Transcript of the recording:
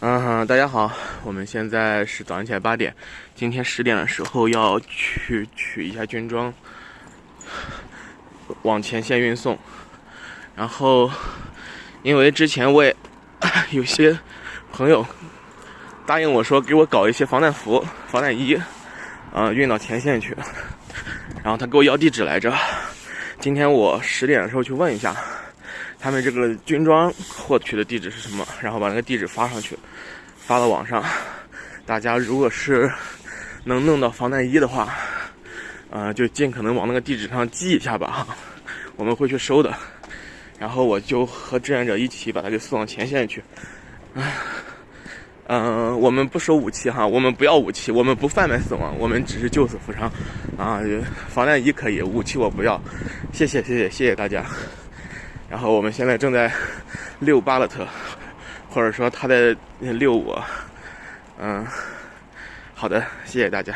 嗯，大家好，我们现在是早上起来八点，今天十点的时候要去取一下军装，往前线运送。然后，因为之前我也有些朋友答应我说给我搞一些防弹服、防弹衣，啊，运到前线去。然后他给我要地址来着，今天我十点的时候去问一下。他们这个军装获取的地址是什么？然后把那个地址发上去，发到网上。大家如果是能弄到防弹衣的话，呃，就尽可能往那个地址上寄一下吧，哈，我们会去收的。然后我就和志愿者一起把它给送到前线去。唉，嗯，我们不收武器哈，我们不要武器，我们不贩卖死亡，我们只是救死扶伤。啊，防弹衣可以，武器我不要。谢谢，谢谢，谢谢大家。然后我们现在正在 遛巴勒特，或者说他在遛我。嗯，好的，谢谢大家。